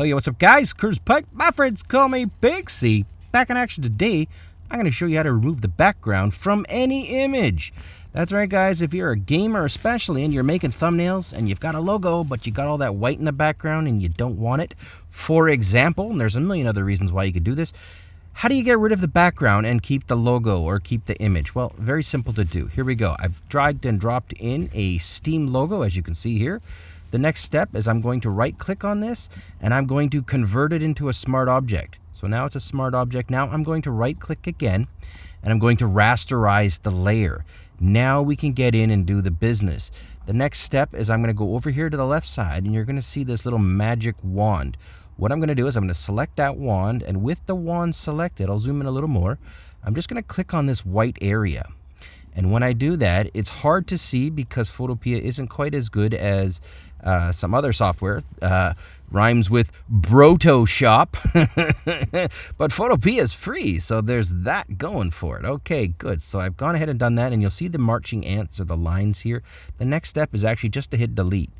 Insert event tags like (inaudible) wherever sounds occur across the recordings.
Hell yeah, what's up guys? Curtis Pike, my friends call me Big C. Back in action today, I'm going to show you how to remove the background from any image. That's right guys, if you're a gamer especially and you're making thumbnails and you've got a logo but you got all that white in the background and you don't want it, for example, and there's a million other reasons why you could do this, how do you get rid of the background and keep the logo or keep the image? Well, very simple to do. Here we go. I've dragged and dropped in a Steam logo as you can see here. The next step is I'm going to right click on this and I'm going to convert it into a smart object. So now it's a smart object. Now I'm going to right click again and I'm going to rasterize the layer. Now we can get in and do the business. The next step is I'm going to go over here to the left side and you're going to see this little magic wand. What I'm going to do is I'm going to select that wand and with the wand selected, I'll zoom in a little more. I'm just going to click on this white area. And when I do that, it's hard to see because Photopea isn't quite as good as uh, some other software. Uh, rhymes with Brotoshop. (laughs) but Photopea is free, so there's that going for it. Okay, good. So I've gone ahead and done that, and you'll see the marching ants or the lines here. The next step is actually just to hit delete.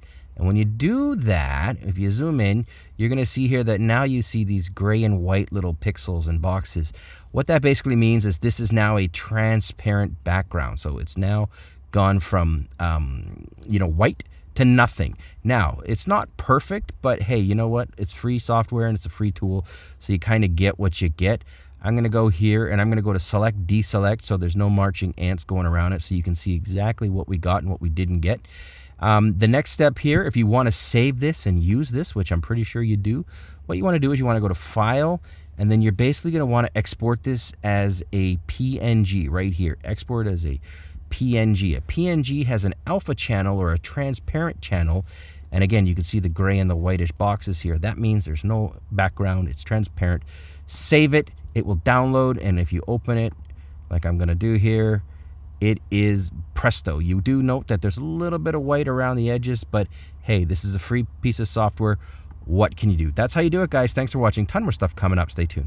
And when you do that, if you zoom in, you're going to see here that now you see these gray and white little pixels and boxes. What that basically means is this is now a transparent background. So it's now gone from, um, you know, white to nothing. Now, it's not perfect, but hey, you know what? It's free software and it's a free tool. So you kind of get what you get. I'm going to go here and I'm going to go to select deselect so there's no marching ants going around it so you can see exactly what we got and what we didn't get. Um, the next step here, if you want to save this and use this, which I'm pretty sure you do, what you want to do is you want to go to File, and then you're basically going to want to export this as a PNG right here. Export as a PNG. A PNG has an alpha channel or a transparent channel, and again, you can see the gray and the whitish boxes here. That means there's no background, it's transparent. Save it, it will download, and if you open it, like I'm going to do here, it is presto. You do note that there's a little bit of white around the edges, but hey, this is a free piece of software. What can you do? That's how you do it, guys. Thanks for watching. Ton more stuff coming up. Stay tuned.